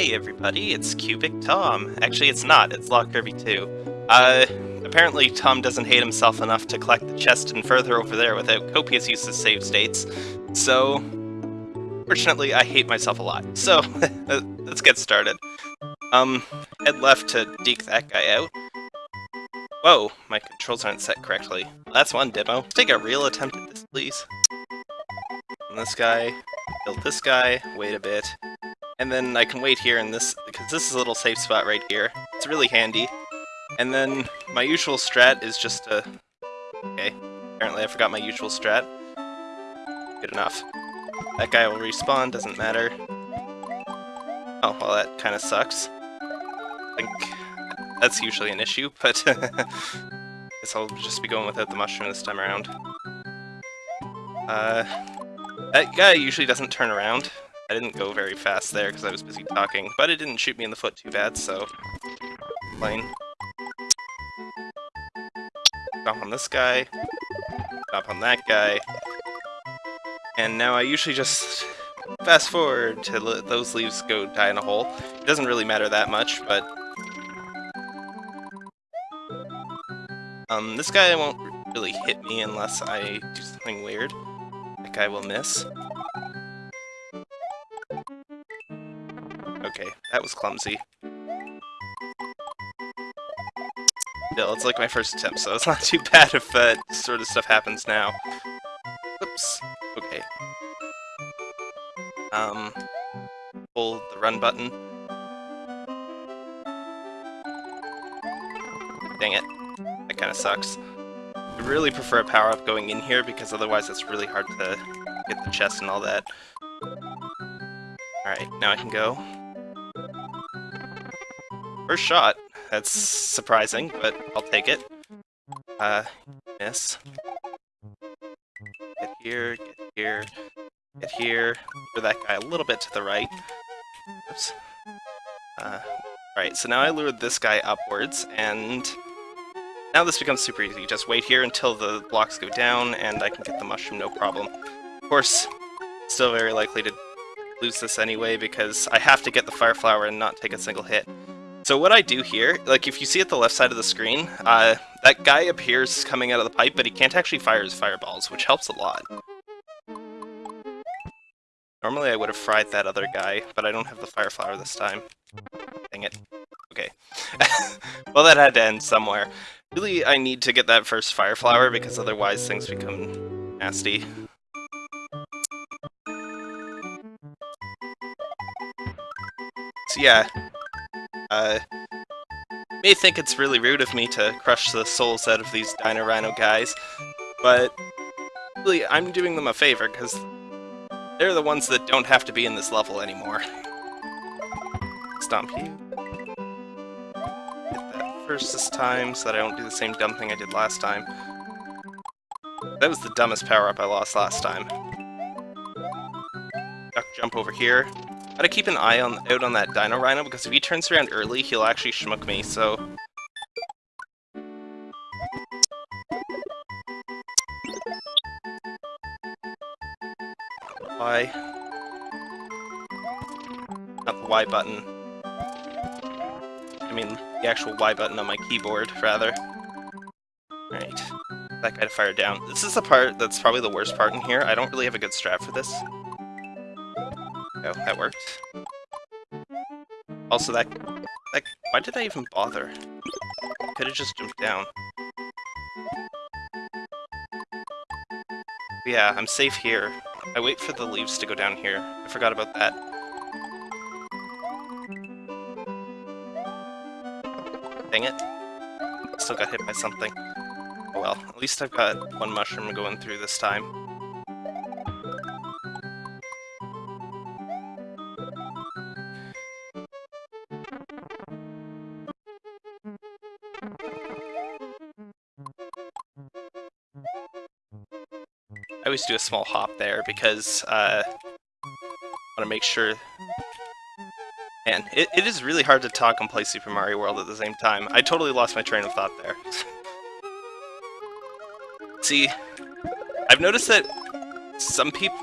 Hey everybody, it's Cubic Tom. Actually, it's not, it's Lock Kirby 2. Uh, apparently Tom doesn't hate himself enough to collect the chest and further over there without copious use of save states. So, fortunately, I hate myself a lot. So, let's get started. Um, head left to deke that guy out. Whoa, my controls aren't set correctly. That's one demo. Let's take a real attempt at this, please. And this guy, build this guy, wait a bit, and then I can wait here in this, because this is a little safe spot right here. It's really handy. And then my usual strat is just to... Okay, apparently I forgot my usual strat. Good enough. That guy will respawn, doesn't matter. Oh, well that kind of sucks. I think that's usually an issue, but guess I'll just be going without the mushroom this time around. Uh, that guy usually doesn't turn around. I didn't go very fast there because I was busy talking, but it didn't shoot me in the foot too bad, so... Plane. Jump on this guy. Jump on that guy. And now I usually just fast forward to let those leaves go die in a hole. It doesn't really matter that much, but... Um, this guy won't really hit me unless I do something weird. That guy will miss. That was clumsy. Still, it's like my first attempt, so it's not too bad if that uh, sort of stuff happens now. Oops. Okay. Um, hold the run button. Dang it. That kind of sucks. I really prefer a power-up going in here, because otherwise it's really hard to get the chest and all that. Alright, now I can go. First shot. That's surprising, but I'll take it. Uh, miss. Get here, get here, get here. For that guy a little bit to the right. Oops. Uh, Alright, so now I lured this guy upwards, and now this becomes super easy. Just wait here until the blocks go down, and I can get the mushroom no problem. Of course, still very likely to lose this anyway, because I have to get the fire flower and not take a single hit. So what I do here, like if you see at the left side of the screen, uh, that guy appears coming out of the pipe, but he can't actually fire his fireballs, which helps a lot. Normally I would have fried that other guy, but I don't have the fire flower this time. Dang it. Okay. well, that had to end somewhere. Really, I need to get that first fire flower, because otherwise things become nasty. So yeah, uh, may think it's really rude of me to crush the souls out of these Dino Rhino guys, but really, I'm doing them a favor, because they're the ones that don't have to be in this level anymore. Stomp you. Get that first this time, so that I don't do the same dumb thing I did last time. That was the dumbest power-up I lost last time. Duck jump over here. Gotta keep an eye on out on that Dino Rhino, because if he turns around early, he'll actually schmuck me, so... Y. Not the Y button. I mean, the actual Y button on my keyboard, rather. Right. That guy to fire down. This is the part that's probably the worst part in here. I don't really have a good strat for this. Oh, that worked. Also, that... that why did I even bother? Could have just jumped down. Yeah, I'm safe here. I wait for the leaves to go down here. I forgot about that. Dang it. Still got hit by something. Oh well, at least I've got one mushroom going through this time. I always do a small hop there because uh, I want to make sure... Man, it, it is really hard to talk and play Super Mario World at the same time. I totally lost my train of thought there. See, I've noticed that some people...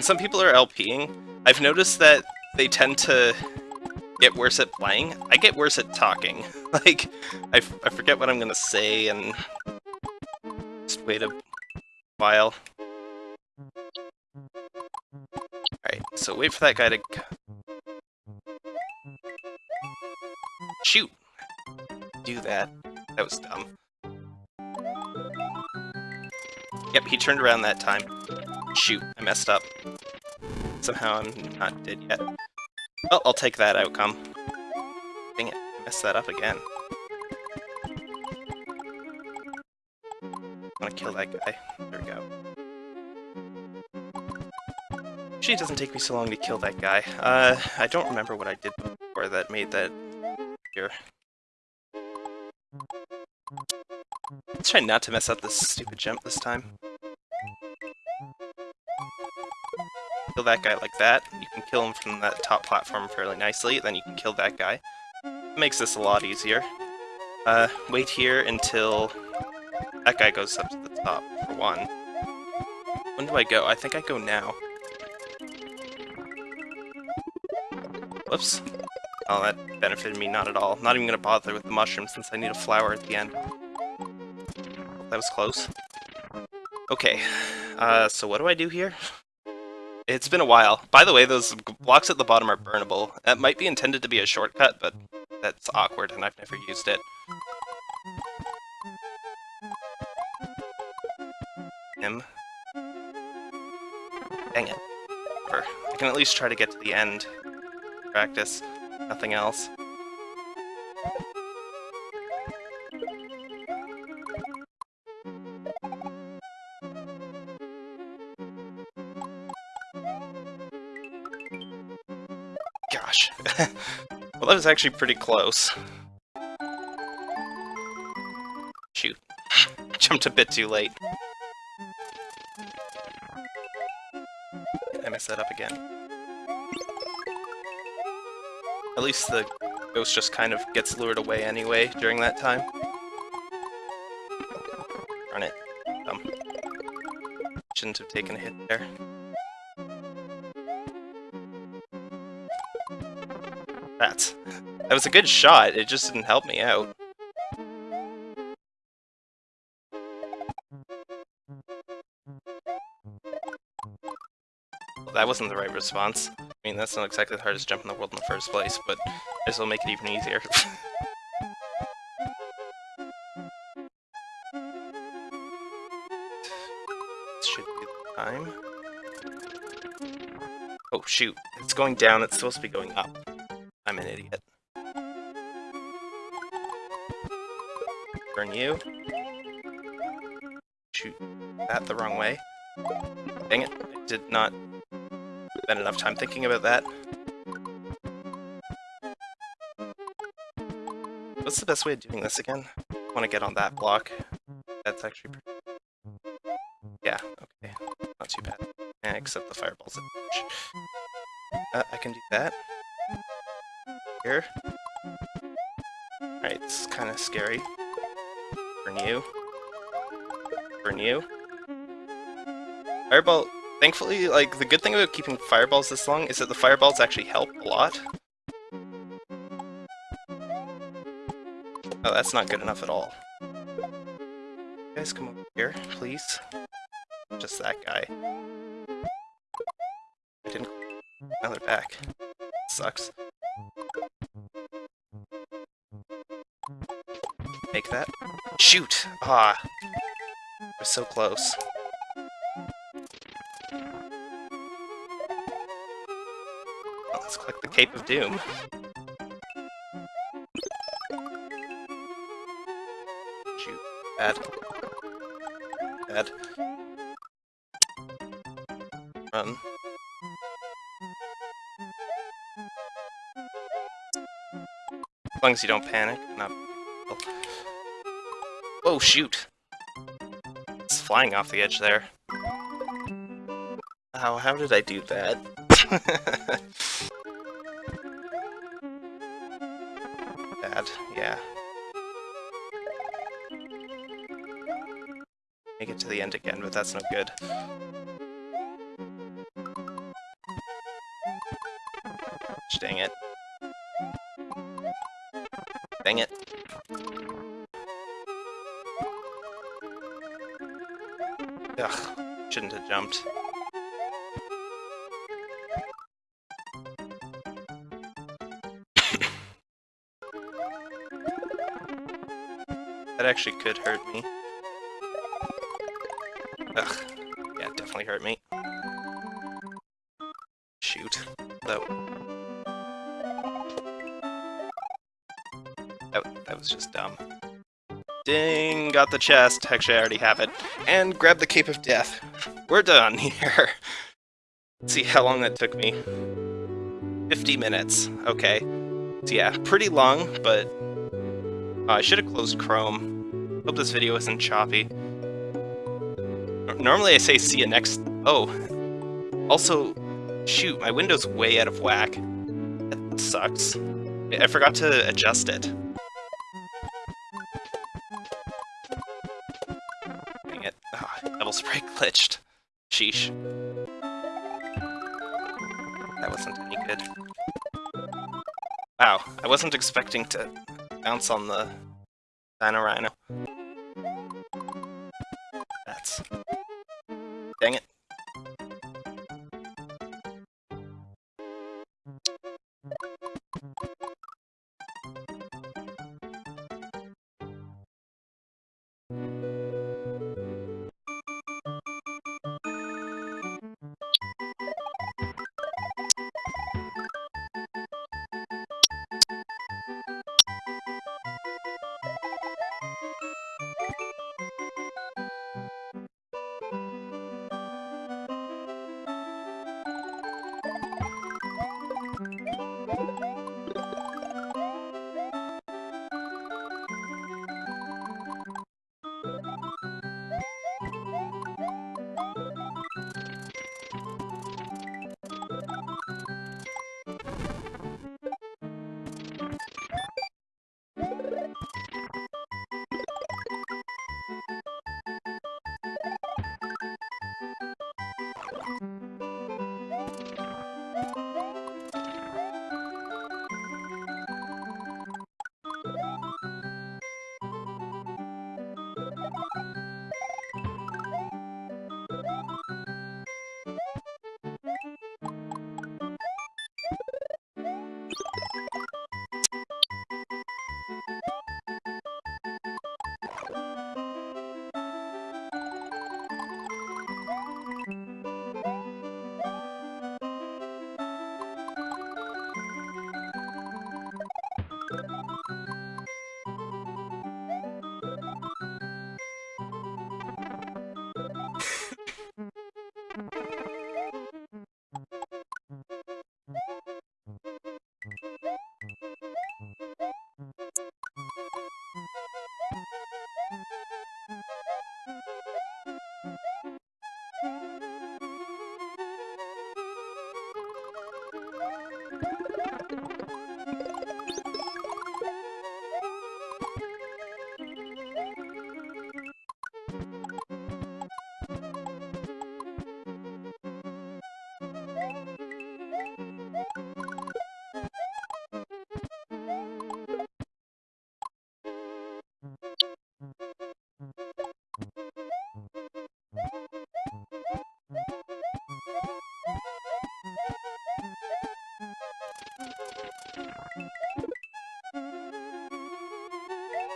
Some people are LPing, I've noticed that they tend to get worse at playing. I get worse at talking. like, I, I forget what I'm gonna say and just wait a while. Alright, so wait for that guy to... Shoot! Do that. That was dumb. Yep, he turned around that time. Shoot, I messed up. Somehow I'm not dead yet. Well, I'll take that outcome. Dang it, I messed that up again. I'm gonna kill that guy. There we go. Usually it doesn't take me so long to kill that guy. Uh, I don't remember what I did before that made that here. Let's try not to mess up this stupid jump this time. Kill that guy like that. You kill him from that top platform fairly nicely, then you can kill that guy. Makes this a lot easier. Uh, wait here until that guy goes up to the top, for one. When do I go? I think I go now. Whoops. Oh, that benefited me not at all. Not even gonna bother with the mushroom since I need a flower at the end. That was close. Okay, uh, so what do I do here? It's been a while. By the way, those blocks at the bottom are burnable. That might be intended to be a shortcut, but that's awkward and I've never used it. Him. Dang it. I can at least try to get to the end. Practice. Nothing else. well, that was actually pretty close. Shoot. Jumped a bit too late. I messed that up again. At least the ghost just kind of gets lured away anyway during that time. Run it. Dumb. Shouldn't have taken a hit there. That. That was a good shot, it just didn't help me out. Well, that wasn't the right response. I mean, that's not exactly the hardest jump in the world in the first place, but this will make it even easier. should be time. Oh shoot, it's going down, it's supposed to be going up. An idiot. Burn you. Shoot that the wrong way. Dang it, I did not spend enough time thinking about that. What's the best way of doing this again? I want to get on that block. That's actually Yeah, okay. Not too bad. Eh, except the fireballs. Uh, I can do that here. Alright, it's kind of scary. Burn you. Burn you. Fireball... Thankfully, like, the good thing about keeping fireballs this long is that the fireballs actually help a lot. Oh, that's not good enough at all. You guys come over here, please. Just that guy. I didn't... Now they're back. Sucks. Make that. Shoot! Ah! We're so close. Well, let's click the Cape of Doom. Shoot. Bad. Bad. Run. As long as you don't panic, not Oh, shoot. It's flying off the edge there. How, how did I do that? Bad, yeah. Make it to the end again, but that's no good. Dang it. Dang it. Ugh, shouldn't have jumped. that actually could hurt me. Ugh. Yeah, definitely hurt me. Shoot. That, that, that was just dumb. Ding! Got the chest. Actually, I already have it. And grab the Cape of Death. We're done here. Let's see how long that took me. 50 minutes. Okay. So yeah, pretty long, but uh, I should have closed Chrome. Hope this video isn't choppy. Normally I say see you next... Oh. Also, shoot, my window's way out of whack. That sucks. I forgot to adjust it. Spray glitched. Sheesh. That wasn't any good. Wow, I wasn't expecting to bounce on the Dino Rhino.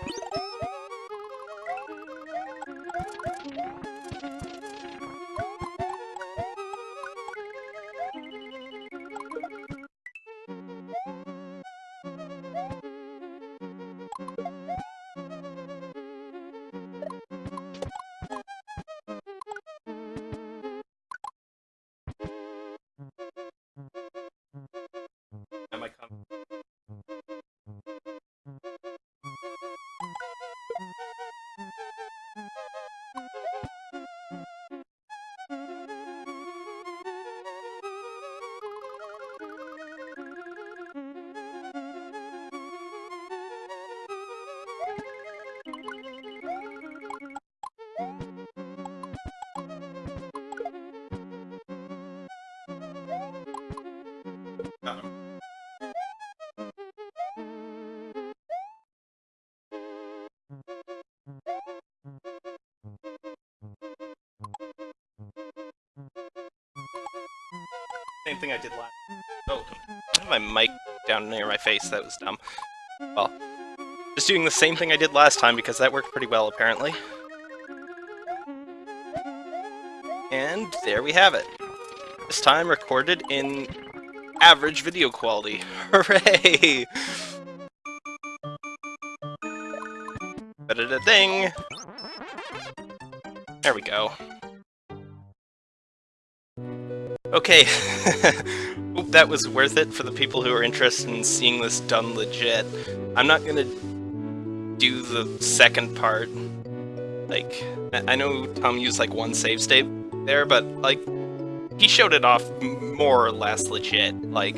Bye. Same thing I did last. Oh, I have my mic down near my face. That was dumb. Well, just doing the same thing I did last time because that worked pretty well, apparently. And there we have it. This time recorded in average video quality. Hooray! Da ding. There we go. Okay. Hope that was worth it for the people who are interested in seeing this done legit. I'm not gonna do the second part. Like, I know Tom used like one save state there, but like, he showed it off more or less legit. Like,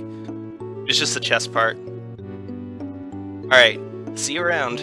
it's just the chest part. Alright, see you around.